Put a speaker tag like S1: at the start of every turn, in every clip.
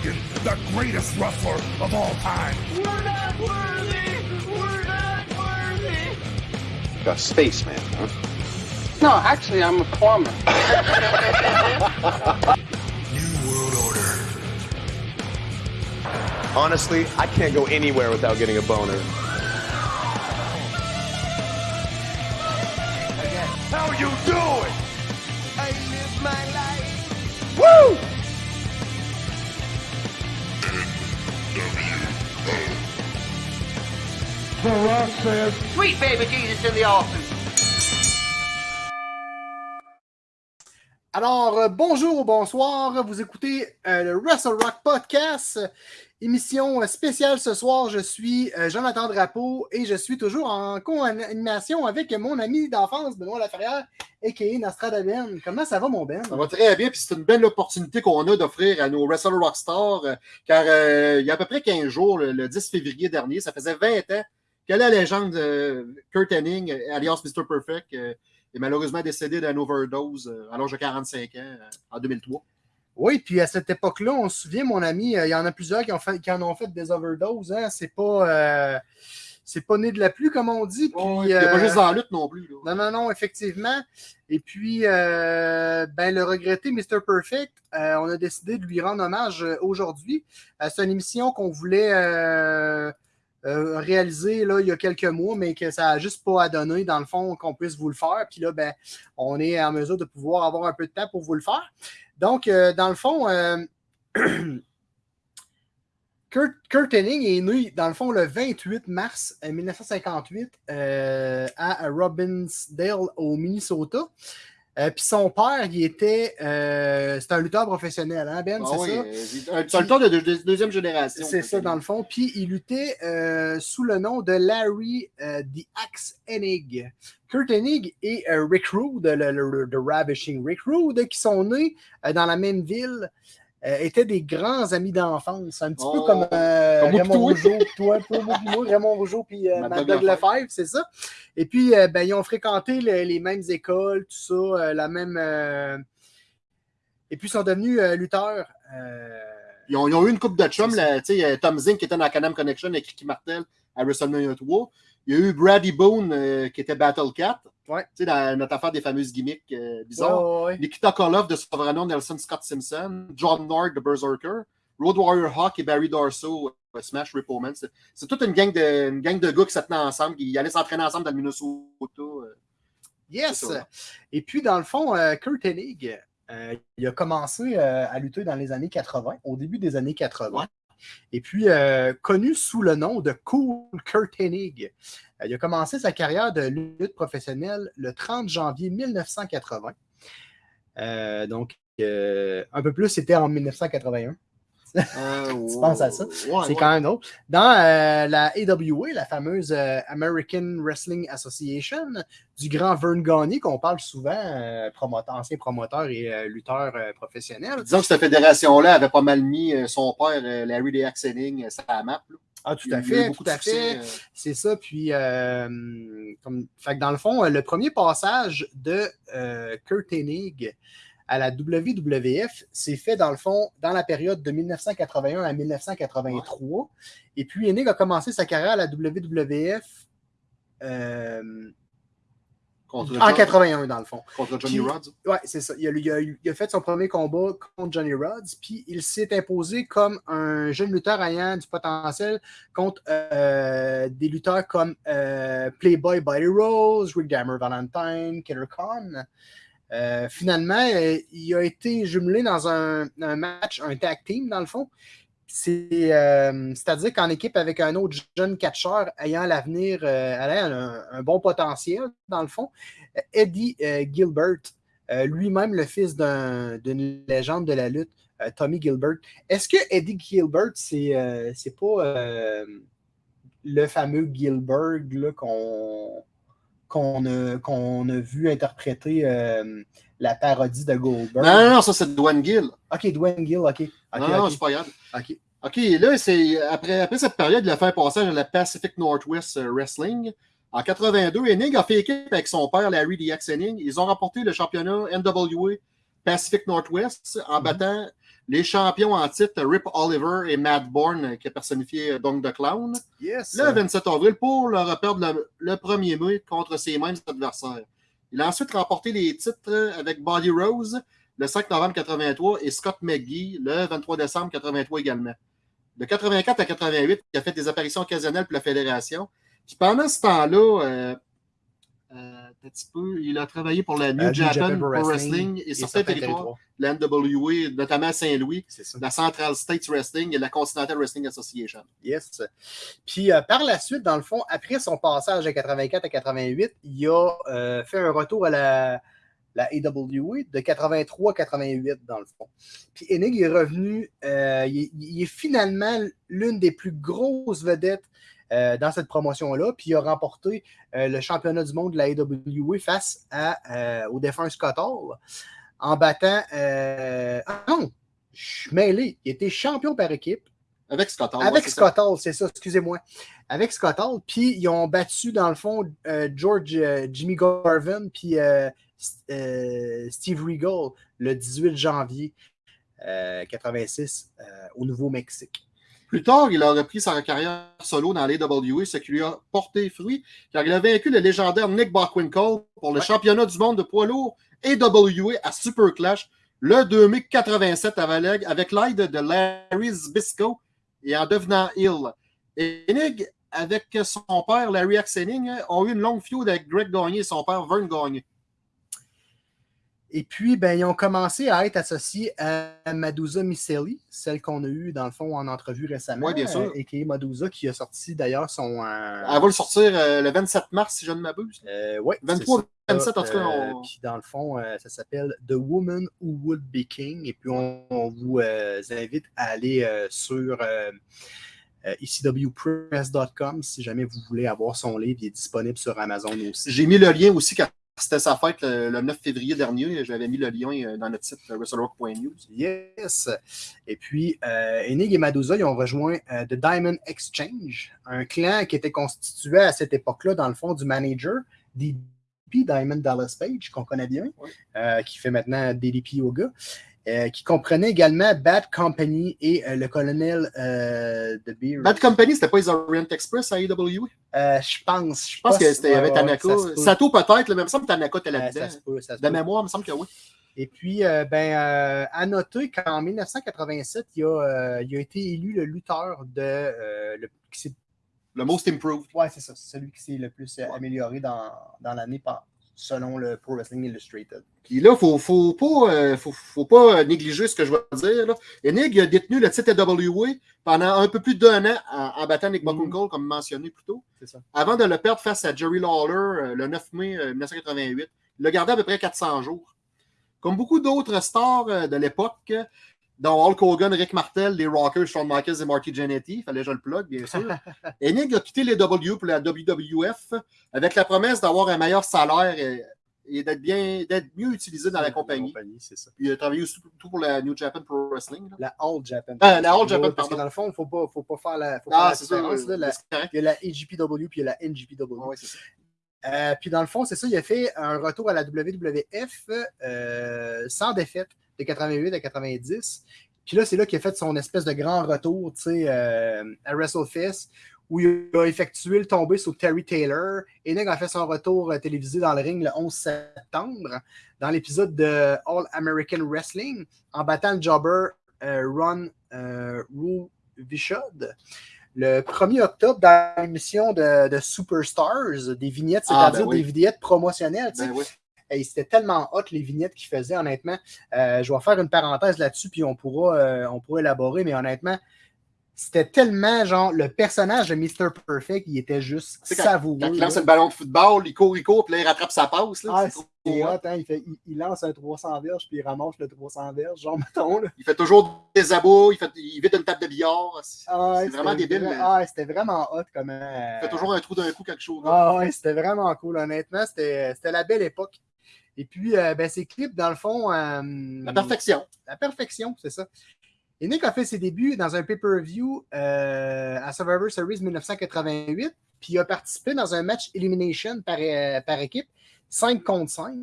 S1: Hogan, the greatest wrestler of all time.
S2: We're not worthy! We're not worthy!
S3: A spaceman, huh?
S4: No, actually, I'm a plumber.
S1: New World Order.
S5: Honestly, I can't go anywhere without getting a boner.
S1: How you doing?
S2: I live my life!
S4: Sweet baby Jesus in the office.
S6: Alors, euh, bonjour ou bonsoir, vous écoutez euh, le Wrestle Rock Podcast, émission euh, spéciale ce soir. Je suis euh, Jonathan Drapeau et je suis toujours en co-animation avec mon ami d'enfance, Benoît Laferrière, a.k.a. Nostrada Ben. Comment ça va, mon Ben?
S7: Ça va très bien, puis c'est une belle opportunité qu'on a d'offrir à nos Wrestle Rockstars, euh, car euh, il y a à peu près 15 jours, le, le 10 février dernier, ça faisait 20 ans que la légende euh, Kurt Hennig, euh, alias Mr. Perfect, euh, est malheureusement décédé d'une overdose à l'âge de 45 ans en 2003.
S6: Oui, puis à cette époque-là, on se souvient, mon ami, il y en a plusieurs qui, ont fait, qui en ont fait des overdoses. Hein? C'est pas, euh, c'est pas né de la pluie, comme on dit. Puis,
S7: il n'y a pas juste dans la lutte non plus. là.
S6: Non, non, non, effectivement. Et puis, euh, ben, le regretté Mr. Perfect, on a décidé de lui rendre hommage aujourd'hui. C'est une émission qu'on voulait euh, réaliser là, il y a quelques mois, mais que ça n'a juste pas à donner, dans le fond, qu'on puisse vous le faire. Puis là, ben, on est en mesure de pouvoir avoir un peu de temps pour vous le faire. Donc, euh, dans le fond, euh, Kurt, Kurt Hennig est né, dans le fond, le 28 mars euh, 1958 euh, à Robbinsdale, au Minnesota. Euh, Puis son père, il était. euh, c'est un lutteur professionnel, hein, Ben?
S7: Ah
S6: c'est
S7: oui,
S6: ça?
S7: euh, un- lutteur de, de- de deuxième génération.
S6: C'est ça, dans le fond. Puis il luttait euh, sous le nom de Larry euh, The Axe Hennig. Kurt Hennig et Rick Rude, le, le- le- Ravishing Rick Rude, qui sont nés dans la même ville, euh, étaient des grands amis d'enfance. Un petit peu
S7: Oh,
S6: comme, euh,
S7: comme
S6: Raymond. Rougeau, toi, toi, moi, Raymond Rougeau, puis euh,
S7: Mad
S6: Mad
S7: Dog
S6: Dog
S7: Lefebvre.
S6: C'est ça. Et puis, euh, ben, ils ont fréquenté le- les mêmes écoles, tout ça, la même. Et puis, ils sont devenus lutteurs.
S7: Ils ont, ils ont eu une coupe de chum. Là, Tom Zink qui était dans la Canam Connection avec Ricky Martel à WrestleMania 3. Il y a eu Brady Boone euh, qui était Battle Cat.
S6: Ouais.
S7: Tu sais, dans notre affaire des fameuses gimmicks euh, bizarres.
S6: ouais, ouais, ouais.
S7: Nikita Koloff de son vrai nom, Nelson Scott Simpson. John Nord de Berserker. Road Warrior Hawk et Barry Darso, euh, Smash Rip Omen. C'est toute une gang, de, une gang de gars qui se tenaient ensemble, qui allaient s'entraîner ensemble dans le Minnesota. euh.
S6: Yes! Et puis, dans le fond, Kurt Hennig, il a commencé à lutter dans les années 80, au début des années 80. Et puis, euh, connu sous le nom de Cool Kurt Hennig. Euh, il a commencé sa carrière de lutte professionnelle le 30 janvier 1980. Euh, donc, un peu plus, c'était en 1981.
S7: Euh,
S6: Tu penses à ça?
S7: ouais,
S6: c'est
S7: ouais.
S6: quand même drôle. Dans euh, la AWA, la fameuse euh, American Wrestling Association, du grand Vern Gagne, qu'on parle souvent, promoteur, ancien promoteur et lutteur professionnel.
S7: Disons que cette fédération-là avait pas mal mis son père, Larry The Axe Hennig, euh, sur la map. là.
S6: Ah, tout à fait, tout à fait.
S7: euh.
S6: C'est ça. Puis, euh, comme, fait que dans le fond, le premier passage de euh, Kurt Hennig à la WWF s'est fait, dans le fond, dans la période de 1981 à 1983. Et puis, Hennig a commencé sa carrière à la WWF euh,
S7: Contre
S6: en
S7: John-
S6: 81, dans le fond.
S7: Contre Johnny
S6: Puis-
S7: Rods?
S6: Ouais, c'est ça. Il a, il a- il a fait son premier combat contre Johnny Rods, puis il s'est imposé comme un jeune lutteur ayant du potentiel contre euh, des lutteurs comme euh, Playboy Buddy Rose, Rick Dammer Valentine, Killer Khan. Euh, finalement, euh, il a été jumelé dans un, match, un tag team, dans le fond. Euh, C'est-à-dire qu'en équipe avec un autre jeune catcheur ayant l'avenir, un, un bon potentiel, dans le fond, Eddie Gilbert, lui-même le fils d'un- d'une légende de la lutte, Tommy Gilbert. Est-ce que Eddie Gilbert, c'est pas le fameux Gilbert qu'on qu'on a, vu interpréter euh, la parodie de Goldberg?
S7: Non, non, non, ça c'est Dwayne Gill.
S6: Ok, Dwayne Gill, ok.
S7: Non, non,
S6: ok.
S7: c'est pas grave.
S6: ok.
S7: OK, là, c'est après, après cette période, il a fait un passage à la Pacific Northwest euh, Wrestling. En 82, Hennig a fait équipe avec son père, Larry The Axe Hennig. Ils ont remporté le championnat NWA Pacific Northwest en
S6: Mhm.
S7: battant les champions en titre Rip Oliver et Matt Bourne, qui a personnifié Dong the Clown,
S6: Yes.
S7: le 27 avril pour leur perdre le, le 1er mai contre ses mêmes adversaires. Il a ensuite remporté les titres avec Buddy Rose le 5 novembre 83 et Scott McGee le 23 décembre 83 également. De 84 à 88, il a fait des apparitions occasionnelles pour la fédération. Puis pendant ce temps-là, euh, euh, petit peu, il a travaillé pour la New,
S6: Euh,
S7: Japan, Pro Wrestling, et certains territoires, la NWA, notamment à Saint-Louis, la Central States Wrestling et la Continental Wrestling Association.
S6: Yes. Puis euh, par la suite, dans le fond, après son passage de 84 à 88, il a euh, fait un retour à la, la AWA de 83 à 88, dans le fond. Puis Enig est revenu, il, est- il est finalement l'une des plus grosses vedettes euh, dans cette promotion-là, puis il a remporté euh, le championnat du monde de la AWA face à, euh, au défunt Scott Hall en battant. ah non, je suis mêlé. Il était champion par équipe.
S7: Avec Scott Hall.
S6: Avec
S7: ouais.
S6: Scott Hall, c'est ça, excusez-moi. Avec Scott Hall, puis ils ont battu, dans le fond, George Jimmy Garvin, puis Steve Regal, le 18 janvier euh, 86, euh, au Nouveau-Mexique.
S7: Plus tard, il a repris sa carrière solo dans l'AWA, ce qui lui a porté fruit, car il a vaincu le légendaire Nick Bockwinkel pour le
S6: Ouais.
S7: championnat du monde de poids lourd AWA à Super Clash le 2 mai 87 à Valeg avec l'aide de Larry Zbysko et en devenant Hill. Et Nick, avec son père Larry Axening, ont eu une longue feud avec Greg Gagné et son père Vern Gagné.
S6: Et puis, ben, ils ont commencé à être associés à Madusa Miceli, celle qu'on a eue, dans le fond, en entrevue récemment.
S7: Ouais, bien sûr.
S6: euh, et qui est Madusa, qui a sorti d'ailleurs son. euh,
S7: Elle va le sortir euh, le 27 mars, si je ne m'abuse.
S6: euh, ouais,
S7: 23,
S6: c'est ça.
S7: 27, en tout cas, on-
S6: Puis dans le fond, ça s'appelle The Woman Who Would Be King. Et puis on, on vous invite à aller sur euh, euh, ecwpress.com si jamais vous voulez avoir son livre. Il est disponible sur Amazon aussi.
S7: J'ai mis le lien aussi car c'était sa fête le, le 9 février dernier. J'avais mis le lien euh, dans notre site euh, WrestleRock.news.
S6: Yes. Et puis, euh, Enig et Madusa, ils ont rejoint euh, The Diamond Exchange, un clan qui était constitué à cette époque-là, dans le fond, du manager DDP, Diamond Dallas Page, qu'on connaît bien, euh, qui fait maintenant DDP Yoga, qui comprenait également Bad Company et euh, le colonel euh, de Beer.
S7: Bad Company, c'était pas les Orient Express à AEW?
S6: Euh, je pense.
S7: Je pense que c'était avec Tanaka. Sato peut-être, mais il me semble que Tanaka était
S6: Euh,
S7: là-dedans. De
S6: peut.
S7: mémoire, il me semble que oui.
S6: Et puis, euh, ben, euh, à noter qu'en 1987, il a, euh, il a été élu le lutteur de. euh, le, qui
S7: Le Most Improved.
S6: ouais, c'est ça. C'est celui qui s'est le plus euh, amélioré dans, dans l'année par- selon le Pro Wrestling Illustrated.
S7: Puis là, il faut, faut, pas, euh, faut, faut pas négliger ce que je vais dire. Là. Enig a détenu le titre AWA pendant un peu plus d'un an en, en battant Nick. Buckingham, comme mentionné plus tôt,
S6: ça.
S7: avant de le perdre face à Jerry Lawler euh, le 9 mai euh, 1988. Il l'a gardé à peu près 400 jours. Comme beaucoup d'autres stars euh, de l'époque, dont Hulk Hogan, Rick Martel, les Rockers, Shawn Michaels et Marty Jannetty, il fallait que je le plug, bien sûr. Enig a quitté les W pour la WWF avec la promesse d'avoir un meilleur salaire et, et d'être bien d'être mieux utilisé dans la compagnie.
S6: ça.
S7: Il a travaillé aussi surtout pour la New Japan Pro Wrestling. là.
S6: La All Japan.
S7: Ah, la All Japan,
S6: Parce que dans le fond, il ne faut pas, faut pas faire la, faut
S7: Ah, c'est ça.
S6: différence. là. La-
S7: c'est correct.
S6: il y a la AGPW puis il y a la NGPW.
S7: Ouais, c'est ça.
S6: Euh, puis dans le fond, c'est ça, il a fait un retour à la WWF euh, sans défaite de 88 à 90. Puis là, c'est là qu'il a fait son espèce de grand retour, tu sais, euh, à WrestleFest, où il a effectué le tombé sur Terry Taylor. Et a fait son retour euh, télévisé dans le ring le 11 septembre, dans l'épisode de All American Wrestling, en battant le jobber euh, Ron euh. Le 1er octobre, dans l'émission de, de Superstars, des vignettes,
S7: Ah,
S6: c'est-à-dire
S7: ben oui.
S6: des vignettes promotionnelles.
S7: Ben oui.
S6: Hey, C'était tellement hot les vignettes qu'il faisait, honnêtement. Euh, je vais faire une parenthèse là-dessus, puis on pourra, euh, on pourra élaborer, mais honnêtement, c'était tellement genre le personnage de Mr. Perfect, il était juste
S7: quand-
S6: savoureux.
S7: Quand il
S6: là.
S7: lance le ballon de football, il court, il court, puis là, il rattrape sa passe. Là,
S6: Ah,
S7: c'est trop hot.
S6: hein, il, fait- il- il lance un 300 verges, puis il ramasse le 300 verges, genre, mettons. Là.
S7: Il fait toujours des abos, il, fait, il vide une table de billard. C'est
S6: Ah,
S7: vraiment débile. mais
S6: Ah, c'était vraiment hot comment.
S7: Il fait toujours un trou d'un coup, quelque chose.
S6: Ah ouais, c'était vraiment cool, honnêtement. C'était c'était la belle époque. Et puis, euh, ben, ces clips, dans le fond. euh,
S7: La perfection.
S6: La perfection, c'est ça. Et Nick a fait ses débuts dans un pay-per-view euh, à Survivor Series 1988, puis il a participé dans un match Elimination par, euh, par équipe, 5 contre 5,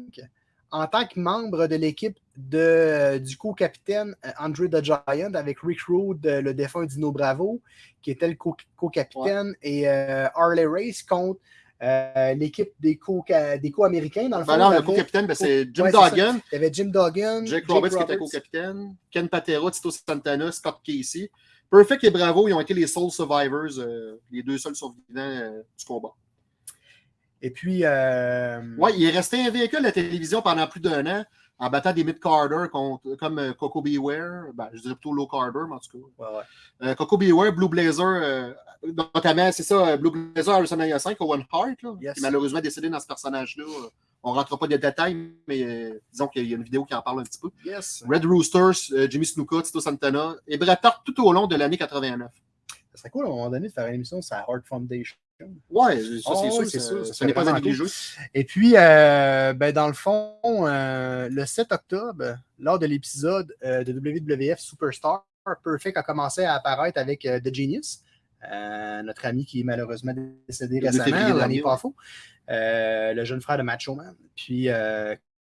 S6: en tant que membre de l'équipe de, du co-capitaine euh, Andre the Giant avec Rick Rude, le défunt Dino Bravo, qui était le co- co-capitaine, et Harley Race contre euh, l'équipe des co- des co-américains. dans le fond,
S7: Ben non, le co-capitaine, ben, c'est Jim
S6: Ouais.
S7: Duggan,
S6: Il y avait Jim Duggan,
S7: Jake
S6: Jake
S7: Roberts qui était co-capitaine, Ken Patera, Tito Santana, Scott Casey. Perfect et Bravo, ils ont été les sole survivors, euh, les deux seuls survivants euh, du combat.
S6: Et puis,
S7: Ouais, il est resté invaincu à la télévision pendant plus d'un an en battant des mid-Carter contre, comme euh, Coco Beware. Ben, je dirais plutôt low Carter, mais en tout cas.
S6: ouais, ouais.
S7: Euh, Coco Beware, Blue Blazer, euh, notamment, c'est ça, Blue Blazer à WrestleMania 5, Owen Hart, là,
S6: Yes.
S7: qui est malheureusement décédé dans ce personnage-là. On ne rentrera pas de détails, mais euh, disons qu'il y a une vidéo qui en parle un petit peu.
S6: yes.
S7: Red Roosters, Jimmy Snuka, Tito Santana et Bret Hart tout au long de l'année 89.
S6: Ça serait cool à un moment donné de faire une émission sur la Heart Foundation.
S7: Ouais, ça
S6: Oh,
S7: c'est
S6: ouais,
S7: sûr,
S6: c'est
S7: ça-
S6: sûr, c'est
S7: n'est pas
S6: vraiment
S7: négliger.
S6: Et puis, euh, ben, dans le fond, euh, le 7 octobre, lors de l'épisode euh, de WWF Superstar, Perfect a commencé à apparaître avec The Genius, notre ami qui est malheureusement décédé
S7: Le
S6: récemment, l'année pas faux, le jeune frère de Macho Man. Puis,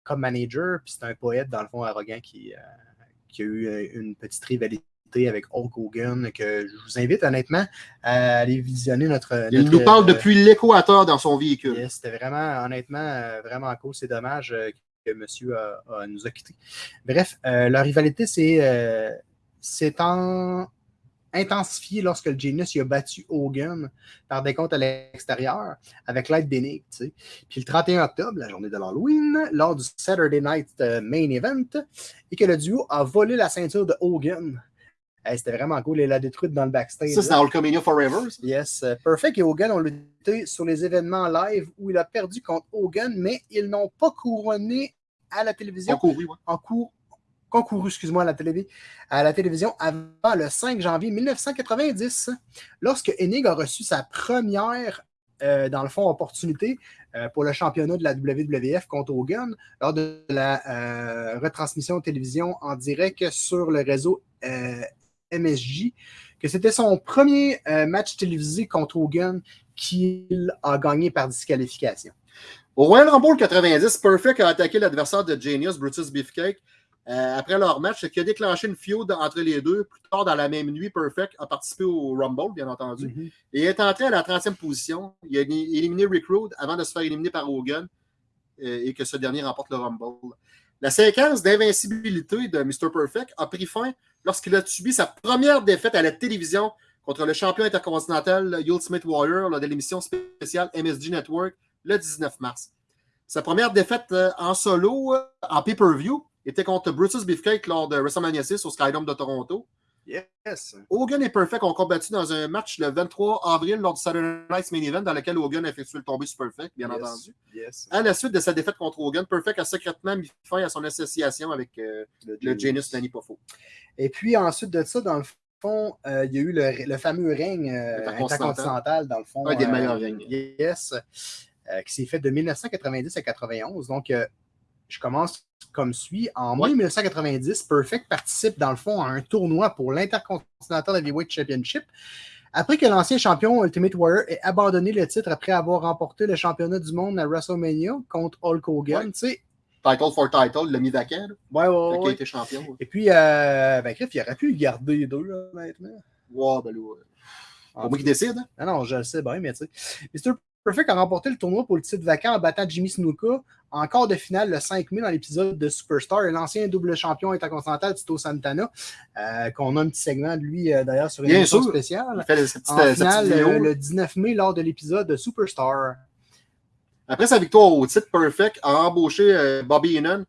S6: comme manager, puis c'est un poète, dans le fond, arrogant qui, qui a eu une petite rivalité avec Hulk Hogan, que je vous invite honnêtement à aller visionner notre.
S7: Il nous parle
S6: euh,
S7: depuis l'équateur dans son véhicule.
S6: C'était vraiment, honnêtement, euh, vraiment cool. C'est dommage euh, que monsieur a- a- nous a quittés. Bref, euh, leur rivalité s'est euh, en- intensifiée lorsque le Genius a battu Hogan par des comptes à l'extérieur avec l'aide sais. Puis le 31 octobre, la journée de l'Halloween, lors du Saturday Night Main Event, et que le duo a volé la ceinture de Hogan. Hey, C'était vraiment cool. Il l'a détruite dans le backstage.
S7: Ça, c'est dans Hulkamania Forever. ça.
S6: Yes. euh, Perfect et Hogan ont lutté sur les événements live où il a perdu contre Hogan, mais ils n'ont pas couronné à la télévision
S7: Concouru, ouais.
S6: en cours concouru, excuse-moi, à la, télé, à la télévision avant le 5 janvier 1990, lorsque Enig a reçu sa première, euh, dans le fond, opportunité euh, pour le championnat de la WWF contre Hogan lors de la euh, retransmission de télévision en direct sur le réseau MSJ, que c'était son premier euh, match télévisé contre Hogan qu'il a gagné par disqualification.
S7: Au Royal Rumble 90, Perfect a attaqué l'adversaire de Genius, Brutus Beefcake, euh, après leur match, ce qui a déclenché une feud entre les deux. Plus tard, dans la même nuit, Perfect a participé au Rumble, bien entendu. Et est entré à la 30e position. Il a éliminé Rick Rude avant de se faire éliminer par Hogan euh, et que ce dernier remporte le Rumble. La séquence d'invincibilité de Mr. Perfect a pris fin lorsqu'il a subi sa première défaite à la télévision contre le champion intercontinental Ultimate Warrior lors de l'émission spéciale MSG Network le 19 mars. Sa première défaite euh, en solo, euh, en pay-per-view, était contre Brutus Beefcake lors de WrestleMania 6 au Skydome de Toronto.
S6: Yes.
S7: Hogan et Perfect ont combattu dans un match le 23 avril lors du Saturday Night's Main Event dans lequel Hogan a effectué le tombé sur Perfect, bien
S6: Yes.
S7: entendu.
S6: Yes.
S7: À la suite de sa défaite contre Hogan, Perfect a secrètement mis fin à son association avec euh, le Genius Danny Poffo.
S6: Et puis ensuite de ça, dans le fond, euh, il y a eu le, le fameux règne euh,
S7: Intercontinental.
S6: dans le fond.
S7: Un des
S6: euh,
S7: meilleurs règnes.
S6: Yes. euh, qui s'est fait de 1990 à 91. Donc, euh, je commence comme suit. En mai 1990, Perfect participe, dans le fond, à un tournoi pour l'Intercontinental Heavyweight Championship. Après que l'ancien champion Ultimate Warrior ait abandonné le titre après avoir remporté le championnat du monde à WrestleMania contre Hulk Hogan,
S7: Ouais.
S6: tu sais.
S7: Title for title, il l'a mis là,
S6: Ouais, ouais, ouais.
S7: été champion. ouais.
S6: Et puis, euh, ben, Griff, il aurait pu le garder les deux, là, honnêtement.
S7: Ouais, ben là, ouais. Pour moi qui décide. hein.
S6: Ah non, je le sais bien, mais tu sais. Mr. Perfect a remporté le tournoi pour le titre vacant en battant Jimmy Snuka en quart de finale le 5 mai dans l'épisode de Superstar et l'ancien double champion intercontinental Tito Santana, euh, qu'on a un petit segment de lui euh, d'ailleurs sur une émission spéciale.
S7: Il fait petite,
S6: En
S7: petite
S6: finale,
S7: vidéo.
S6: euh, le 19 mai lors de l'épisode de Superstar.
S7: Après sa victoire au titre, Perfect a embauché euh, Bobby Heenan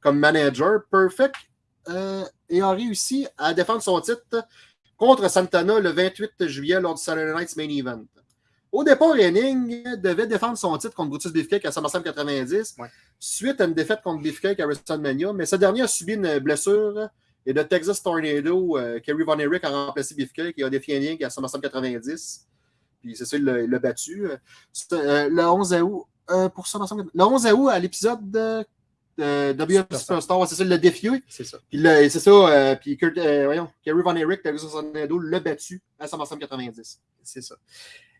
S7: comme manager. Perfect euh, ayant réussi à défendre son titre contre Santana le 28 juillet lors du Saturday Night's Main Event. Au départ, Henning devait défendre son titre contre Brutus Beefcake à SummerSlam 90,
S6: Ouais.
S7: suite à une défaite contre Beefcake à WrestleMania, mais ce dernier a subi une blessure et de Texas Tornado, euh, Kerry Von Erich a remplacé Beefcake et a défié Henning à SummerSlam 90. Puis c'est ça, il l'a battu. Euh, euh, le 11 août, euh, pour SummerSlam, le 11 août à l'épisode de, de WF
S6: Superstar.
S7: C'est ça, il l'a défié.
S6: C'est ça.
S7: Puis c'est ça, euh, puis Kurt, euh, voyons, Kerry Von Erich, Texas Tornado, l'a battu à SummerSlam 90.
S6: C'est ça.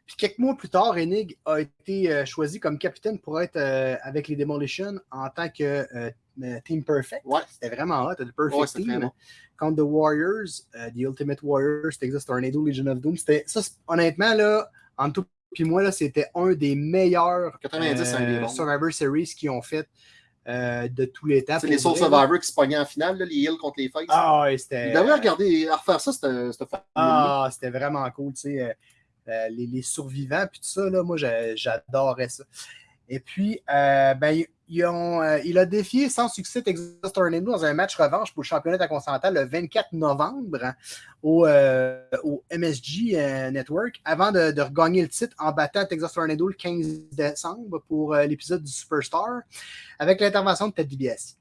S6: Puis quelques mois plus tard, Enig a été euh, choisi comme capitaine pour être euh, avec les Demolition en tant que euh, Team Perfect.
S7: Ouais.
S6: C'était vraiment hot, le Perfect
S7: Ouais, c'était
S6: Team.
S7: bon.
S6: Contre The Warriors, The Ultimate Warriors, Texas Tornado, Legion of Doom. C'était ça, honnêtement, là, en tout puis moi, là, c'était un des meilleurs
S7: 90, c'est un des bons.
S6: Survivor Series qu'ils ont fait euh, de tous les temps.
S7: C'est les Soul. Survivors qui se pognaient en finale, là, les Hills contre les Faces.
S6: Ah ouais, c'était.
S7: Devraient regarder, à refaire ça, formule
S6: Ah, c'était vraiment cool, tu sais. Euh, les, survivants, puis tout ça, là, moi, j'a- j'adorais ça. Et puis, euh, ben, euh, il a défié sans succès Texas Tornado dans un match revanche pour le championnat intercontinental le 24 novembre hein, au, MSG Network avant de, regagner le titre en battant Texas Tornado le 15 décembre pour l'épisode du Superstar avec l'intervention de Ted DiBiase.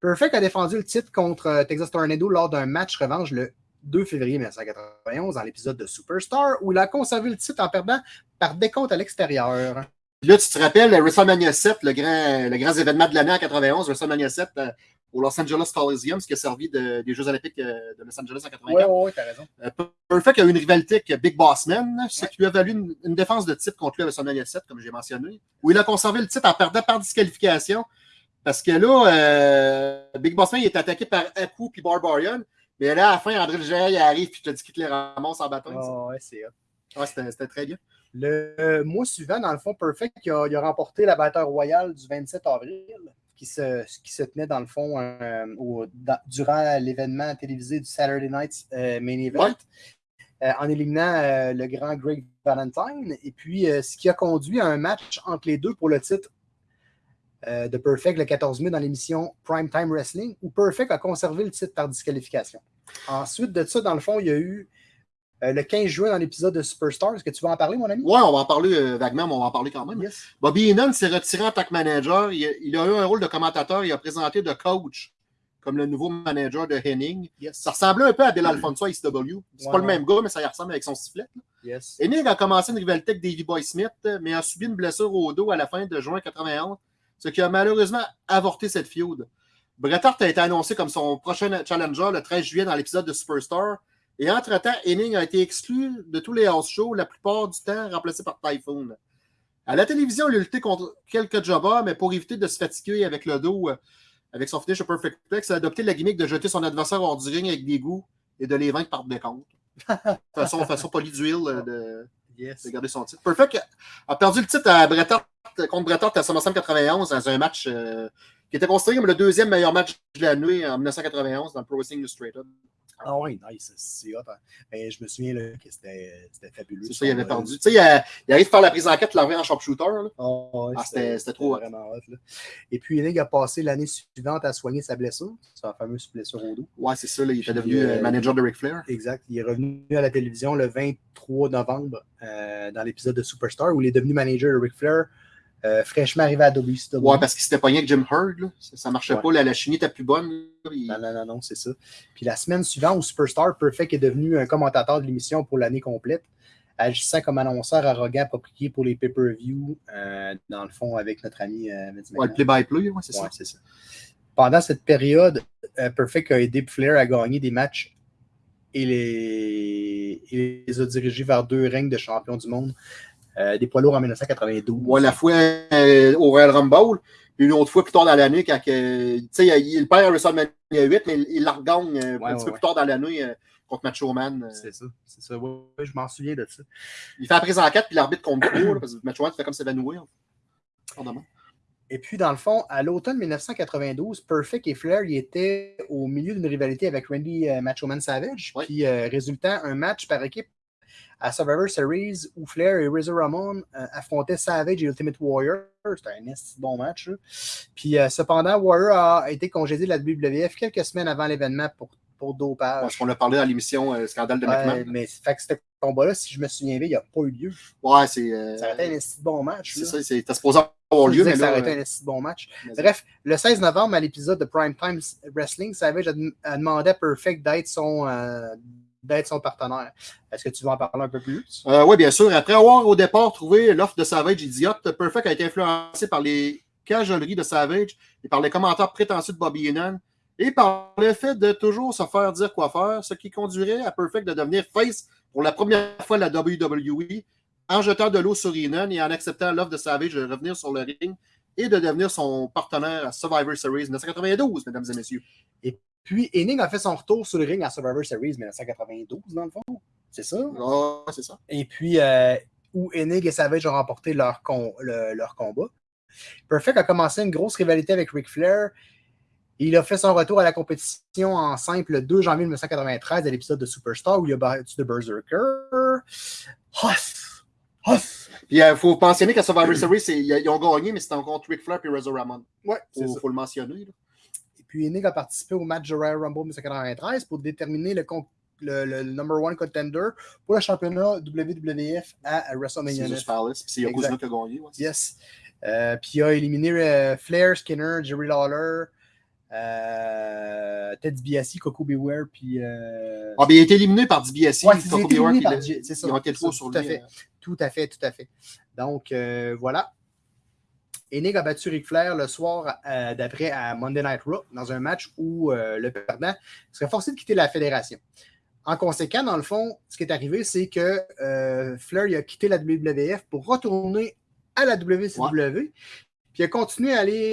S6: Perfect a défendu le titre contre Texas Tornado lors d'un match revanche le 2 février 1991 dans l'épisode de Superstar où il a conservé le titre en perdant par décompte à l'extérieur.
S7: Là, tu te rappelles, WrestleMania 7, le grand, le grand événement de l'année en 91, WrestleMania 7 euh, au Los Angeles Coliseum, ce qui a servi de- des Jeux Olympiques euh, de Los Angeles en 84.
S6: Ouais, ouais, t'as raison.
S7: Euh, Perfect a eu une rivalité avec Big Boss Man, ce qui lui a valu une, une défense de titre contre lui à WrestleMania 7, comme j'ai mentionné, où il a conservé le titre en perdant par disqualification. Parce que là, Big Boss Man il est attaqué par Aku puis Barbarian. Mais là, à la fin, André le Géant, il arrive puis je te dis qu'il te les ramasse en ça.
S6: Ah, ouais, c'est.
S7: Ouais, c'était très bien.
S6: Le mois suivant, dans le fond, Perfect il a, il a remporté la bataille royale du 27 avril, qui se, qui se tenait dans le fond euh, au- dans- durant l'événement télévisé du Saturday Night euh, Main Event,
S7: Ouais.
S6: euh, en éliminant euh, le grand Greg Valentine. Et puis, euh, ce qui a conduit à un match entre les deux pour le titre de Perfect le 14 mai dans l'émission Primetime Wrestling, où Perfect a conservé le titre par disqualification. Ensuite de ça, dans le fond, il y a eu euh, le 15 juin dans l'épisode de Superstar. Est-ce que tu vas en parler, mon ami?
S7: Ouais, on va en parler euh, vaguement, mais on va en parler quand même.
S6: Yes.
S7: Bobby Heenan s'est retiré en tant que manager. Il a, il a eu un rôle de commentateur. Il a présenté de coach comme le nouveau manager de Henning.
S6: Yes.
S7: Ça ressemblait un peu à Bill Alfonso à ICW. C'est
S6: Ouais,
S7: pas le même gars, mais ça y ressemble avec son sifflet.
S6: Yes.
S7: Hennig a commencé une rivalité avec Davey Boy Smith, mais a subi une blessure au dos à la fin de juin 91, ce qui a malheureusement avorté cette feud. Bret Hart a été annoncé comme son prochain challenger le 13 juillet dans l'épisode de Superstar. Et entre-temps, Hennig a été exclu de tous les house shows, la plupart du temps remplacé par Typhoon. À la télévision, il a lutté contre quelques jobbers, mais pour éviter de se fatiguer avec le dos, euh, avec son finish au Perfect Plex, il a adopté la gimmick de jeter son adversaire hors du ring avec des goûts et de les vaincre par décompte. façon, façon polie d'huile euh, de,
S6: Yes.
S7: de garder son titre. Perfect a perdu le titre à contre Bret Hart à SummerSlam 91 dans un match euh, qui était considéré comme le deuxième meilleur match de la nuit en 1991 dans le Pro Wrestling Illustrated.
S6: Ah oui, nice. C'est hot. hein. Mais je me souviens là, que c'était fabuleux.
S7: C'est ça, il avait
S6: combat-là.
S7: perdu. Tu sais, il, a- il arrive à faire la prise en quête, l'envoyer en sharpshooter.
S6: Ah, ouais,
S7: Ah, c'était- trop hot.
S6: vraiment hot. là. Et puis, Hennig a passé l'année suivante à soigner sa blessure, sa fameuse blessure au dos.
S7: Ouais, c'est ça, là, il était devenu
S6: euh,
S7: euh, manager de Ric Flair.
S6: Exact. Il est revenu à la télévision le 23 novembre euh, dans l'épisode de Superstar où il est devenu manager de Ric Flair, euh, fraîchement arrivé à WCW.
S7: Ouais, parce qu'il s'était pogné avec Jim Hurd. là. Ça, ça marchait
S6: Ouais.
S7: pas, la, la chimie était plus bonne. là. Il-
S6: Non, non, non, non, c'est ça. Puis la semaine suivante, où Superstar Perfect est devenu un commentateur de l'émission pour l'année complète, agissant comme annonceur arrogant approprié pour les pay-per-view, euh, dans le fond, avec notre ami euh,
S7: Ouais, le play-by-play, ouais, c'est
S6: Ouais,
S7: ça.
S6: c'est ça. Pendant cette période, euh, Perfect a aidé Flair à gagner des matchs et les, les a dirigés vers deux règnes de champion du monde, euh, des poids lourds en 1992.
S7: Ouais, la fois euh, au Royal Rumble, puis une autre fois plus tard dans l'année, quand que, tu sais, il, il perd à WrestleMania 8, mais il, il la regagne euh,
S6: Ouais,
S7: un
S6: ouais,
S7: petit peu
S6: ouais.
S7: plus tard dans l'année euh, contre Macho Man. euh.
S6: C'est ça, c'est ça. Ouais, ouais, je m'en souviens de ça.
S7: Il fait la prise en 4 puis l'arbitre compte trop, parce que Macho Man fait comme s'évanouir.
S6: Et puis, dans le fond, à l'automne 1992, Perfect et Flair y étaient au milieu d'une rivalité avec Randy euh, Macho Man Savage,
S7: Ouais.
S6: puis euh, résultant un match par équipe à Survivor Series où Flair et Razor Ramon euh, affrontaient Savage et Ultimate Warrior. C'était un bon match. Puis, euh, cependant, Warrior a été congédié de la WWF quelques semaines avant l'événement pour, pour dopage.
S7: Parce qu'on a parlé dans l'émission euh, Scandale de McMahon.
S6: mais fait que ce combat-là, si je me souviens bien, il n'a pas eu lieu.
S7: Ouais, c'est.
S6: Ça aurait été un bon match.
S7: c'est ça, t'as supposé avoir lieu, mais
S6: ça aurait été un bon match. Bref, le 16 novembre, à l'épisode de Primetime Wrestling, Savage a, dem- a demandé à Perfect d'être son, d'être son partenaire. Est-ce que tu veux en parler un peu plus?
S7: Euh, oui, bien sûr. Après avoir au départ trouvé l'offre de Savage idiote, Perfect a été influencé par les cajoleries de Savage et par les commentaires prétentieux de Bobby Heenan et par le fait de toujours se faire dire quoi faire, ce qui conduirait à Perfect de devenir face pour la première fois de la WWE en jetant de l'eau sur Enon et en acceptant l'offre de Savage de revenir sur le ring et de devenir son partenaire à Survivor Series 1992, mesdames et messieurs.
S6: Puis Hennig a fait son retour sur le ring à Survivor Series 1992, dans le fond. C'est ça?
S7: Ah, c'est ça.
S6: Et puis, euh, où Hennig et Savage ont remporté leur, con- le- leur combat. Perfect a commencé une grosse rivalité avec Ric Flair. Il a fait son retour à la compétition en simple le 2 janvier 1993 à l'épisode de Superstar où il a battu The Berserker. Huss! Huss!
S7: Puis il faut mentionner qu'à Survivor Series, ils ont gagné, mais c'était encore Ric Flair et Razor Ramon.
S6: Ouais, c'est
S7: Il
S6: ça.
S7: faut le mentionner. là.
S6: Puis Hennig a participé au match de Royal Rumble 1993 pour déterminer le, le, le number one contender pour le championnat WWF à WrestleMania 9.
S7: Caesar's Palace. Puis c'est Yokozuna qui a gagné. ouais.
S6: Yes. Euh, puis il a éliminé euh, Flair, Skinner, Jerry Lawler, euh, Ted DiBiase, Coco Beware, puis.
S7: Ah, ben, il a été éliminé par DiBiase.
S6: Ouais,
S7: Coco
S6: c'est
S7: Beware,
S6: éliminé
S7: puis
S6: par
S7: le-
S6: J- c'est ça.
S7: Ils ont été
S6: Ça,
S7: trop sur
S6: tout à
S7: lui.
S6: fait.
S7: euh.
S6: Tout à fait, tout à fait. Donc, voilà. Enig a battu Ric Flair le soir euh, d'après à Monday Night Raw dans un match où euh, le perdant serait forcé de quitter la fédération. En conséquent, dans le fond, ce qui est arrivé, c'est que euh, Flair il a quitté la WWF pour retourner à la WCW. Puis il a continué à aller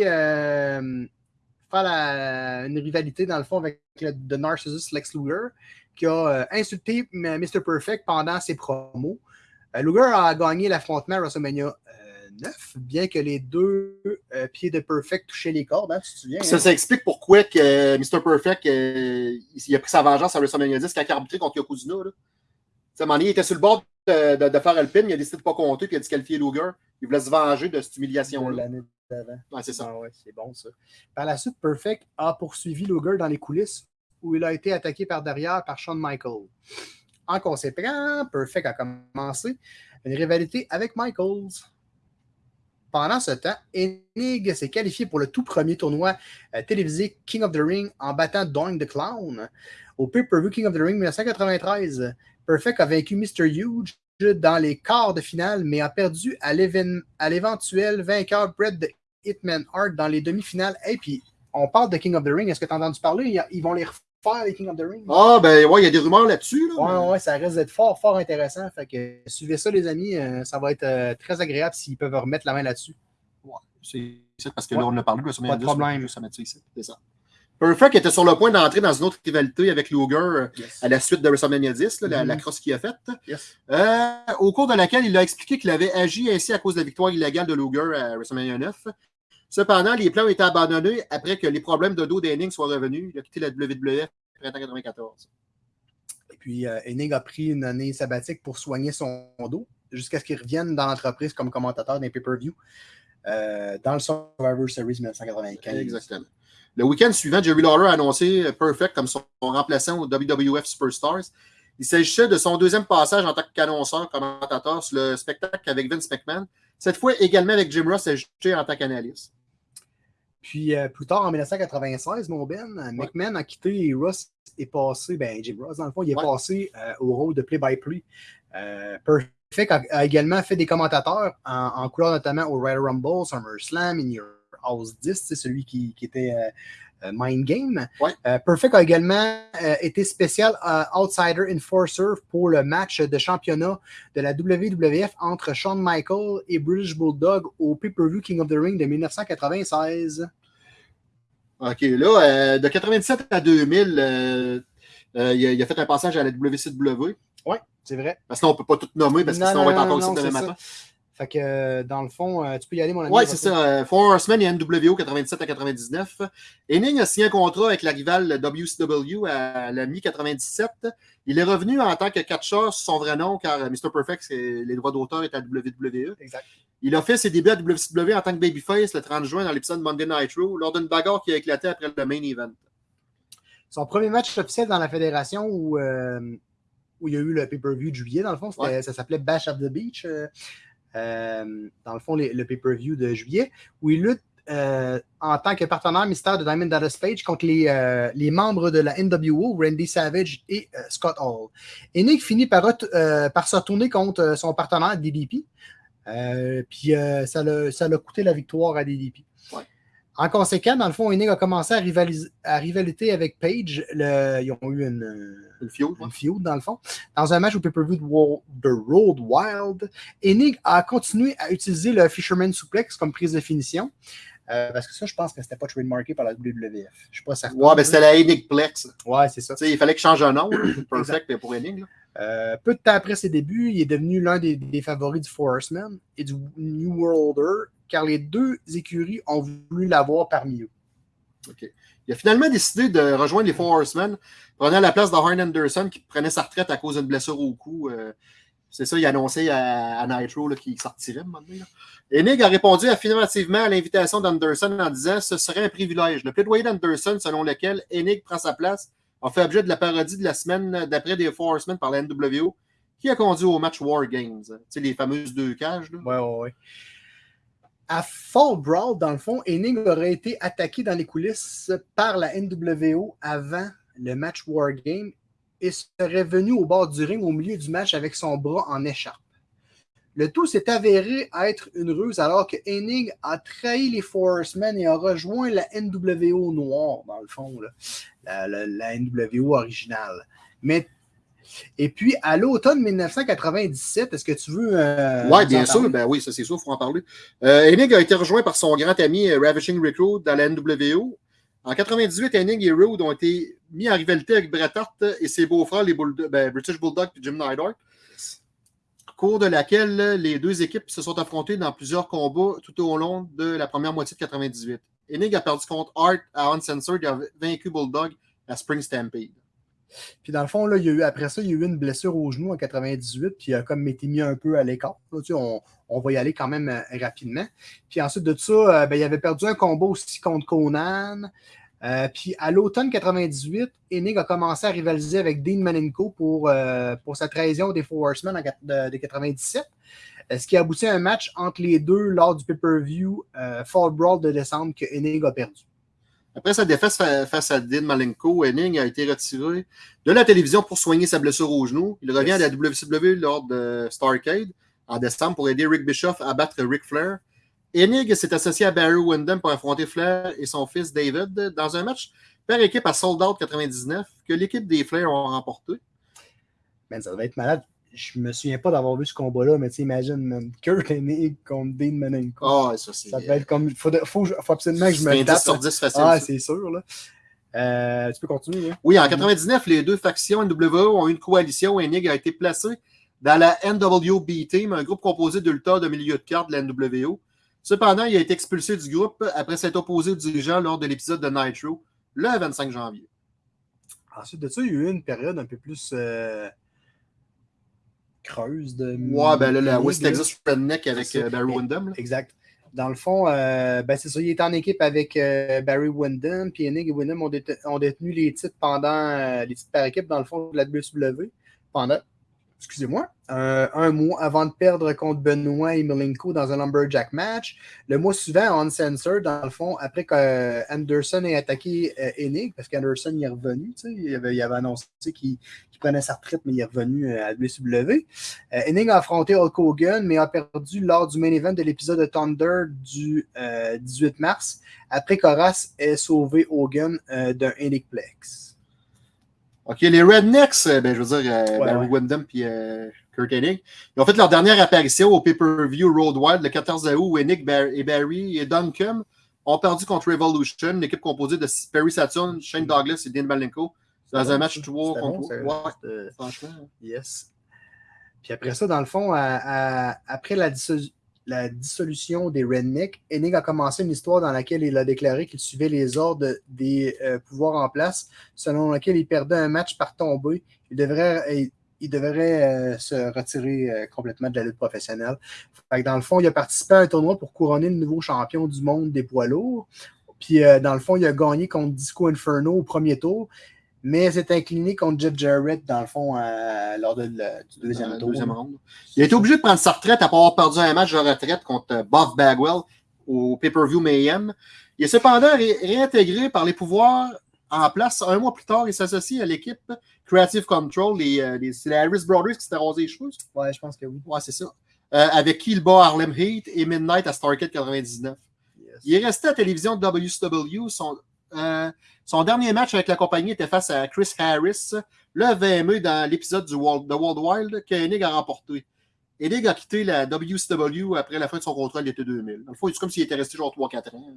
S6: faire la- une rivalité, dans le fond, avec le The Narcissus Lex Luger, qui a insulté Mr. Perfect pendant ses promos. Luger a gagné l'affrontement à WrestleMania 9, bien que les deux euh, pieds de Perfect touchaient les cordes, hein, tu te souviens?
S7: Ça,
S6: hein?
S7: ça explique pourquoi que euh, Mr. Perfect euh, il, a pris sa vengeance à WrestleMania 10 quand il a arbitré contre Yokozuna. Là. À un moment donné, il était sur le bord de, de- de faire le pin, il a décidé de ne pas compter, puis il a disqualifié Luger. Il voulait se venger de cette humiliation-là.
S6: l'année d'avant.
S7: Ouais, c'est ça.
S6: Ah ouais, c'est bon ça. Par la suite, Perfect a poursuivi Luger dans les coulisses où il a été attaqué par derrière par Shawn Michaels. En conséquent, Perfect a commencé une rivalité avec Michaels. Pendant ce temps, Enig s'est qualifié pour le tout premier tournoi euh, télévisé King of the Ring en battant Doing the Clown au pay-per-view King of the Ring 1993. Perfect a vaincu Mr. Huge dans les quarts de finale, mais a perdu à l'éven- à l'éventuel vainqueur Bret de Hitman Hart dans les demi-finales. Et puis, on parle de King of the Ring. Est-ce que tu as entendu parler? Ils vont les refaire, les King of the Ring.
S7: Ah, ben ouais, il y a des rumeurs là-dessus. Là,
S6: Ouais,
S7: mais-
S6: ouais, ça risque d'être fort, fort intéressant. Fait que suivez ça, les amis. euh, ça va être euh, très agréable s'ils peuvent remettre la main là-dessus.
S7: C'est c'est parce que
S6: Ouais.
S7: là, on a parlé de WrestleMania
S6: Pas de
S7: 10,
S6: problème.
S7: ça. C'est ça. Perfect était sur le point d'entrer dans une autre rivalité avec Luger euh, à la suite de WrestleMania 10, là, la,
S6: Mhm.
S7: la crosse qu'il a faite.
S6: Yes.
S7: Euh, au cours de laquelle il a expliqué qu'il avait agi ainsi à cause de la victoire illégale de Luger à WrestleMania 9. Cependant, les plans ont été abandonnés après que les problèmes de dos d'Henning soient revenus. Il a quitté la WWF en 1994.
S6: Et puis, euh, a pris une année sabbatique pour soigner son dos jusqu'à ce qu'il revienne dans l'entreprise comme commentateur d'un pay-per-view euh, dans le Survivor Series 1995.
S7: Exactement. Le week-end suivant, Jerry Lawler a annoncé Perfect comme son remplaçant au WWF Superstars. Il s'agissait de son deuxième passage en tant qu'annonceur, commentateur sur le spectacle avec Vince McMahon. Cette fois également avec Jim Ross ajouté en tant qu'analyste.
S6: Puis euh, plus tard, en 1996, mon Ben, McMahon a quitté et Ross est passé, ben Jim Ross, dans le fond, il est
S7: Ouais.
S6: passé euh, au rôle de play-by-play. Euh, Perfect a, a également fait des commentateurs en, en couleur notamment au Royal Rumble, SummerSlam, In Your House 10, c'est celui qui, qui était euh, euh, Mind Game.
S7: Ouais.
S6: Euh, Perfect a également euh, été spécial euh, Outsider Enforcer pour le match de championnat de la WWF entre Shawn Michaels et British Bulldog au pay-per-view King of the Ring de 1996.
S7: OK, là, euh, de 97 à 2000, euh, euh, il, a, il a fait un passage à la WCW.
S6: C'est vrai.
S7: Parce que là, on ne peut pas tout nommer parce que
S6: Non,
S7: sinon, on va être encore
S6: non,
S7: demain matin.
S6: Fait que euh, dans le fond, euh, tu peux y aller, mon ami.
S7: Oui, c'est ça. euh, Four Horsemen et NWO 97 à 99. Henning a signé un contrat avec la rivale WCW à la mi-97. Il est revenu en tant que catcheur sous son vrai nom car Mr. Perfect, les droits d'auteur étaient à WWE.
S6: Exact.
S7: Il a fait ses débuts à WCW en tant que babyface le 30 juin dans l'épisode Monday Night Raw lors d'une bagarre qui a éclaté après le main event.
S6: Son premier match officiel dans la fédération où, euh, où il y a eu le pay-per-view de juillet, dans le fond,
S7: Ouais.
S6: ça s'appelait Bash of the Beach. euh, euh, dans le fond, le pay-per-view de juillet, où il lutte euh, en tant que partenaire mystère de Diamond Dallas Page contre les, euh, les membres de la NWO, Randy Savage et Scott Hall. Et Nick finit par, par se retourner contre son partenaire DDP. Puis ça l'a ça l'a coûté la victoire à DDP.
S7: Ouais.
S6: En conséquent, dans le fond, Enig a commencé à, rivaliser, à rivalité avec Page. Le, ils ont eu une,
S7: Une feud,
S6: une feud, dans le fond. Dans un match au pay-per-view de Road Wild, Enig a continué à utiliser le Fisherman Suplex comme prise de finition. Euh, parce que ça, je pense que c'était pas trademarké par la WWF. Je suis pas certain.
S7: Ouais, ben c'était la Enigplex.
S6: Ouais, c'est ça.
S7: Il fallait qu'il change un nom. Perfect pour Enig.
S6: Euh, peu de temps après ses débuts, il est devenu l'un des, des favoris du Four Horsemen et du New World Order, car les deux écuries ont voulu l'avoir parmi eux.
S7: Il a finalement décidé de rejoindre les Four Horsemen, prenant la place de Arn Anderson qui prenait sa retraite à cause d'une blessure au cou. euh, c'est ça, il a annoncé à, à Nitro qu'il sortirait. Enig a répondu affirmativement à l'invitation d'Anderson en disant Ce serait un privilège. Le plaidoyer d'Anderson, selon lequel Enig prend sa place, a fait objet de la parodie de la semaine d'après des Four Horsemen par la NWO, qui a conduit au match War Games. Tu sais, les fameuses deux cages. Là.
S6: Ouais, ouais, ouais. À Fall Brawl, dans le fond, Enig aurait été attaqué dans les coulisses par la NWO avant le match War Game et serait venu au bord du ring au milieu du match avec son bras en écharpe. Le tout s'est avéré être une ruse alors que Enig a trahi les Four Horsemen et a rejoint la NWO noire, dans le fond, la NWO originale. Mais, et puis, à l'automne 1997, est-ce que tu veux. euh,
S7: Oui,
S6: nous
S7: bien
S6: en
S7: sûr. Ben oui, ça c'est sûr, il faut en parler. Euh, Enig a été rejoint par son grand ami euh, Ravishing Recruit dans la NWO. En 98, Enig et Rude ont été mis en rivalité avec Bret Hart et ses beaux-frères, les Bulldo- ben, British Bulldog et Jim Neidhart. Au cours de laquelle les deux équipes se sont affrontées dans plusieurs combats tout au long de la première moitié de 98. Enig a perdu contre Hart à Uncensored et a vaincu Bulldog à Spring Stampede.
S6: Puis dans le fond, après ça, il y a eu une blessure au genou en 98, puis il a comme été mis un peu à l'écart. Tu on, va y aller quand même euh, rapidement. Puis ensuite de ça, euh, ben, il avait perdu un combat aussi contre Conan. Euh, puis à l'automne 98, Enig a commencé à rivaliser avec Dean Malenko pour, pour sa trahison des Four Horsemen en, de, de 97. Euh, Ce qui a abouti à un match entre les deux lors du pay-per-view Fall Brawl de décembre que Enig a perdu.
S7: Après sa défaite fa- face à Dean Malenko, Henning a été retiré de la télévision pour soigner sa blessure au genou. Il revient à la WCW lors de Starcade en décembre pour aider Rick Bischoff à battre Ric Flair. Hennig s'est associé à Barry Windham pour affronter Flair et son fils David dans un match par équipe à Sold Out 99 que l'équipe des Flair ont remporté.
S6: Man, ça devait être malade. Je me souviens pas d'avoir vu ce combat-là, mais tu imagines, man, Kurt Hennig contre Dean Malenko.
S7: Ah, ça c'est.
S6: ça devait être comme. Faut, faut, faut absolument que je me
S7: un 10
S6: tape.
S7: sur
S6: là.
S7: 10 facile.
S6: Ah, c'est sûr, là. Euh, tu peux continuer, là.
S7: Oui, en 99, les deux factions NWO ont eu une coalition où Hennig a été placé dans la NWB Team, un groupe composé lutteurs de milieu de carte de la NWO. Cependant, il a été expulsé du groupe après s'être opposé aux dirigeants lors de l'épisode de Nitro, le 25 janvier.
S6: Ensuite de ça, il y a eu une période un peu plus euh, creuse de.
S7: Ouais, ben là, la West. Texas Redneck avec euh, Barry Windham.
S6: Exact. Dans le fond, euh, ben c'est ça, il est en équipe avec euh, Barry Windham, puis Hennig et Windham ont, déte- ont détenu les titres pendant euh, les titres par équipe dans le fond de la WCW pendant, excusez-moi, euh, un mois avant de perdre contre Benoit et Malenko dans un Lumberjack match. Le mois suivant, Uncensored, dans le fond, après qu'Anderson ait attaqué euh, Hennig, parce qu'Anderson est revenu, il avait, il avait annoncé qu'il prenait sa retraite, mais il est revenu euh, à WCW. Euh, Hennig a affronté Hulk Hogan, mais a perdu lors du main event de l'épisode de Thunder du euh, 18 mars, après qu'Horace ait sauvé Hogan euh, d'un Henigplex.
S7: OK, les Rednecks, euh, ben, je veux dire, euh,
S6: Ouais,
S7: Barry
S6: ouais.
S7: Windham et euh, Kurt Hennig, ils ont fait leur dernière apparition au pay-per-view Road Wild le 14 août où Hennig et Barry et Duncombe ont perdu contre Revolution, une équipe composée de Perry Saturn, Shane Douglas et Dean Malenko, dans un match 3
S6: C'était
S7: contre
S6: bon,
S7: 3.
S6: ça.
S7: Ouais,
S6: C'était-
S7: franchement.
S6: Yes. Puis après ça, dans le fond, à- à- après la, disso- la dissolution des Rednecks, Hennig a commencé une histoire dans laquelle il a déclaré qu'il suivait les ordres des euh, pouvoirs en place, selon lequel il perdait un match par tombée. Il devrait, il, il devrait euh, se retirer euh, complètement de la lutte professionnelle. Dans le fond, il a participé à un tournoi pour couronner le nouveau champion du monde des poids lourds. Puis euh, dans le fond, il a gagné contre Disco Inferno au premier tour mais s'est incliné contre Jeff Jarrett, dans le fond, euh, lors de du deuxième tour.
S7: deuxième ronde. Il a été obligé de prendre sa retraite après avoir perdu un match de retraite contre euh, Buff Bagwell au pay-per-view Mayhem. Il est cependant ré- réintégré par les pouvoirs en place. Un mois plus tard, il s'associe à l'équipe Creative Control. Les, euh, les- c'est les Harris Brothers qui s'étaient rasé les cheveux. ça?
S6: Ouais, je pense que oui.
S7: Ouais, c'est ça. Euh, avec qui il bat Harlem Heat et Midnight à Starcade 99. Il est resté à la télévision de WCW. Son, euh, son dernier match avec la compagnie était face à Chris Harris, le VME dans l'épisode du World, de World Wild que Enig a remporté. Enig a quitté la WCW après la fin de son contrat l'été 2000. Dans le fond, c'est comme s'il était resté genre 3-4 ans.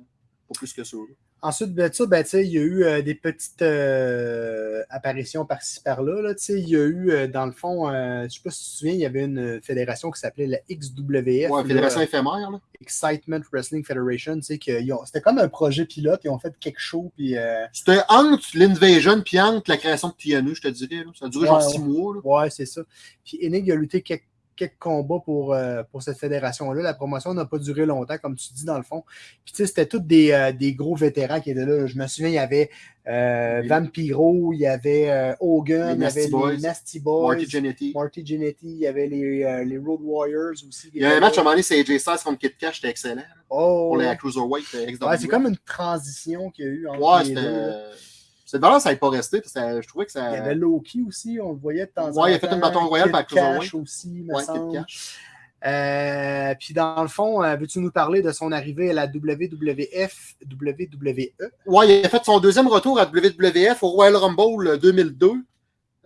S7: Pas plus que ça. là.
S6: Ensuite de ça, ben, il y a eu euh, des petites euh, apparitions par-ci par-là. là, Il y a eu, euh, dans le fond, je ne sais pas si tu te souviens, il y avait une fédération qui s'appelait la XWF.
S7: Ouais,
S6: là,
S7: fédération éphémère. Là.
S6: Excitement Wrestling Federation. C'était comme un projet pilote. Ils ont fait quelque chose. Puis,
S7: C'était entre l'Invasion puis entre la création de TNU, je te dirais. là. Ça a duré genre
S6: Ouais,
S7: 6
S6: ouais.
S7: mois. là.
S6: ouais, c'est ça. Puis Enig a lutté quelques, quelques combats pour, euh, pour cette fédération-là. La promotion n'a pas duré longtemps, comme tu dis, dans le fond. Puis, tu sais, c'était tous des, euh, des gros vétérans qui étaient là. Je me souviens, il y avait euh, Vampiro, il y avait euh, Hogan, il y avait
S7: Boys,
S6: les Nasty Boys.
S7: Marty Jannetty.
S6: Marty Jannetty, il y avait les, les Road Warriors aussi.
S7: Il y a un match à un moment donné, c'est AJ Styles contre Kid Cash, c'était excellent.
S6: Oh,
S7: Pour les
S6: ouais,
S7: Cruiserweight euh, XW.
S6: c'est comme une transition qu'il y a eu entre
S7: Ouais,
S6: les deux.
S7: De valeur, ça n'avait pas resté. Parce que je trouvais que ça.
S6: Il y avait Loki aussi, on le voyait de temps en temps.
S7: Ouais, il a fait une bâton royal
S6: Kid
S7: par
S6: Cash aussi, me semble. Euh, puis dans le fond, euh, veux-tu nous parler de son arrivée à la WWF, WWE?
S7: Ouais, il a fait son deuxième retour à WWF au Royal Rumble 2002.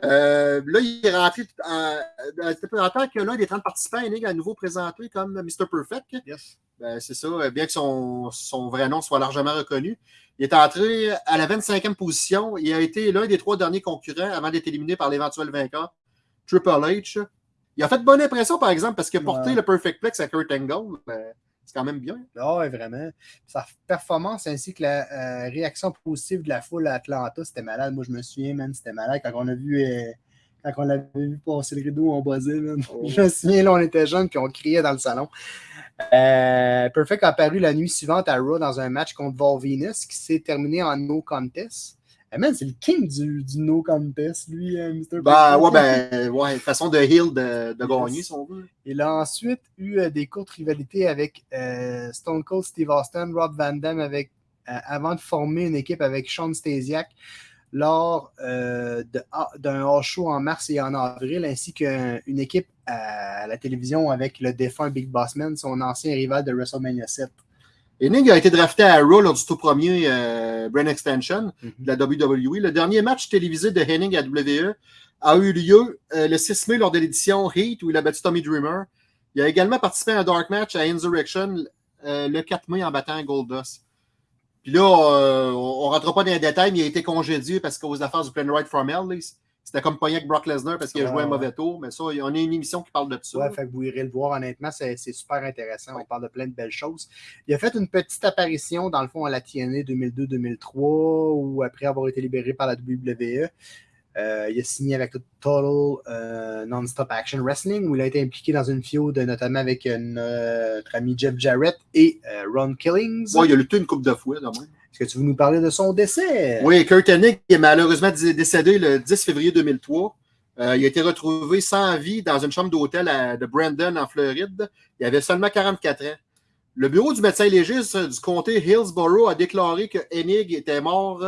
S7: Euh, là, il est rentré en, tant que l'un des 30 participants, a à nouveau présenté comme Mr. Perfect.
S6: Yes.
S7: Ben, c'est ça, bien que son, son vrai nom soit largement reconnu. Il est entré à la 25e position. Il a été l'un des trois derniers concurrents avant d'être éliminé par l'éventuel vainqueur, Triple H. Il a fait bonne impression, par exemple, parce que porter
S6: Ouais.
S7: le Perfect Plex à Kurt Angle, ben, c'est quand même bien.
S6: Ah ouais, vraiment. Sa performance ainsi que la euh, réaction positive de la foule à Atlanta, c'était malade. Moi, je me souviens, man, c'était malade quand on a vu. euh, quand on l'avait vu passer le rideau, buzzait. man.
S7: Oh.
S6: Je me souviens, là, on était jeunes puis on criait dans le salon. Euh, Perfect a apparu la nuit suivante à Raw dans un match contre Vol Venus qui s'est terminé en no contest. Eh, man, c'est le king du, du no contest, lui, euh, Mr.
S7: Ben,
S6: Perfect.
S7: ouais, ben, ouais, façon de heal de, de gagner, si on veut.
S6: Il a ensuite eu euh, des courtes rivalités avec euh, Stone Cold Steve Austin, Rob Van Dam avec, euh, avant de former une équipe avec Sean Stasiak lors euh, ah, d'un hors show en mars et en avril, ainsi qu'une équipe à la télévision avec le défunt Big Boss Man, son ancien rival de WrestleMania 7.
S7: Enig a été drafté à Raw lors du tout premier euh, Brain Extension de la WWE. Le dernier match télévisé de Hennig à WWE a eu lieu euh, le 6 mai lors de l'édition Heat où il a battu Tommy Dreamer. Il a également participé à un dark match à Insurrection euh, le 4 mai en battant Goldust. Puis là, euh, on ne rentrera pas dans les détails, mais il a été congédié parce qu'aux affaires du Plan Right from Hell, c'était comme pogné avec Brock Lesnar parce qu'il a joué un mauvais tour. Mais ça, on a une émission qui parle de ça.
S6: Ouais, fait que vous irez le voir, honnêtement, c'est c'est super intéressant. On parle de plein de belles choses. Il a fait une petite apparition, dans le fond, à la TNA 2002-2003, ou après avoir été libéré par la WWE. Euh, il a signé avec Total euh, Non-Stop Action Wrestling, où il a été impliqué dans une feud, notamment avec euh, notre ami Jeff Jarrett et Ron Killings.
S7: Ouais, il a lutté une coupe de fois, de même.
S6: Est-ce que tu veux nous parler de son décès?
S7: Oui, Kurt Hennig est malheureusement dé- décédé le 10 février 2003. Euh, il a été retrouvé sans vie dans une chambre d'hôtel à- de Brandon, en Floride. Il avait seulement 44 ans. Le bureau du médecin légiste du comté Hillsborough a déclaré que Hennig était mort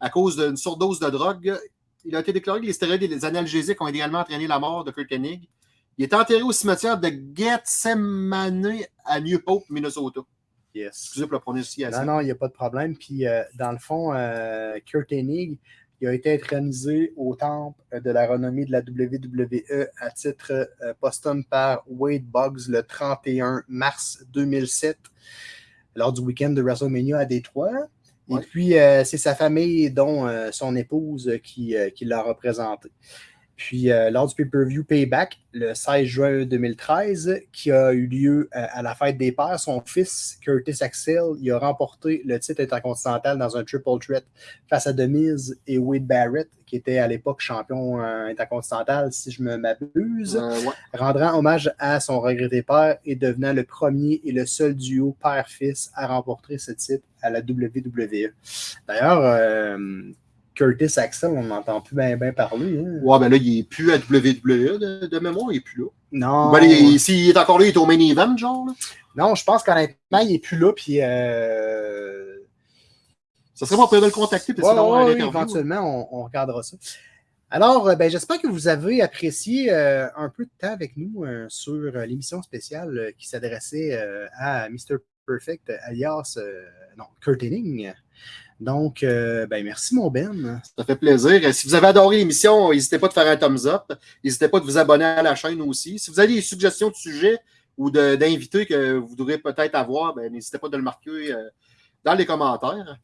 S7: à cause d'une surdose de drogue. Il a été déclaré que les stéroïdes et les analgésiques ont également entraîné la mort de Kurt Hennig. Il est enterré au cimetière de Gethsemane à New Hope, Minnesota.
S6: Yes.
S7: Excusez pour la prononciation.
S6: Non, non, il n'y a pas de problème. Puis, euh, dans le fond, euh, Kurt Hennig, il a été intronisé au temple de la renommée de la WWE à titre euh, posthume par Wade Boggs le 31 mars 2007, lors du week-end de WrestleMania à Détroit. Et
S7: Ouais.
S6: puis, euh, c'est sa famille, dont euh, son épouse, euh, qui, euh, qui l'a représenté. Puis, euh, lors du pay-per-view Payback, le 16 juin 2013, qui a eu lieu euh, à la fête des pères, son fils, Curtis Axel, il a remporté le titre intercontinental dans un triple threat face à Demise et Wade Barrett, qui était à l'époque champion euh, intercontinental, si je me m'abuse,
S7: Euh, ouais.
S6: rendant hommage à son regretté père et devenant le premier et le seul duo père-fils à remporter ce titre à la WWE. D'ailleurs, Curtis Axel, on n'entend plus bien ben parler. hein.
S7: Ouais, ben là, il n'est plus à WWE de, de mémoire, il n'est plus là.
S6: Non,
S7: Ben, il- S'il est encore là, il est au main event, genre. là.
S6: non, je pense qu'honnêtement, il n'est plus là. Puis, euh,
S7: Ça serait bon de le contacter. Puis
S6: Ouais, ouais,
S7: interview.
S6: éventuellement, on, on regardera ça. Alors, euh, ben, j'espère que vous avez apprécié euh, un peu de temps avec nous euh, sur l'émission spéciale qui s'adressait à Mr. Perfect, alias non, Kurt Hennig. Donc, euh, ben, merci, mon Ben.
S7: Ça fait plaisir. Si vous avez adoré l'émission, n'hésitez pas de faire un thumbs up. N'hésitez pas de vous abonner à la chaîne aussi. Si vous avez des suggestions de sujets ou d'invités que vous voudrez peut-être avoir, ben, n'hésitez pas de le marquer euh, dans les commentaires.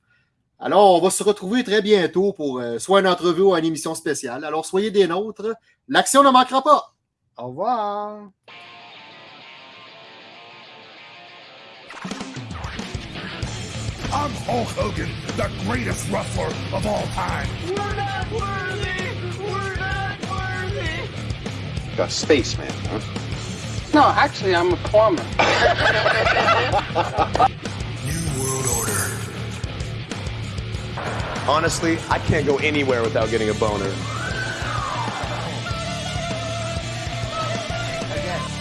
S7: Alors, on va se retrouver très bientôt pour euh, soit une entrevue ou une émission spéciale. Alors, soyez des nôtres. L'action ne manquera pas.
S6: Au revoir.
S1: I'm Hulk Hogan, the greatest wrestler of all time.
S2: We're not worthy! We're not worthy!
S3: Like a spaceman, huh?
S4: No, actually, I'm a plumber.
S1: New World Order.
S5: Honestly, I can't go anywhere without getting a boner.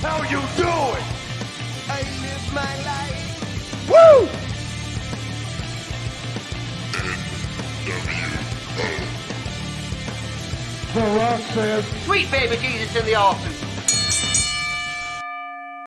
S1: How you doing?
S2: I live my life!
S5: Woo!
S1: The Rock says,
S4: Sweet baby Jesus in the office.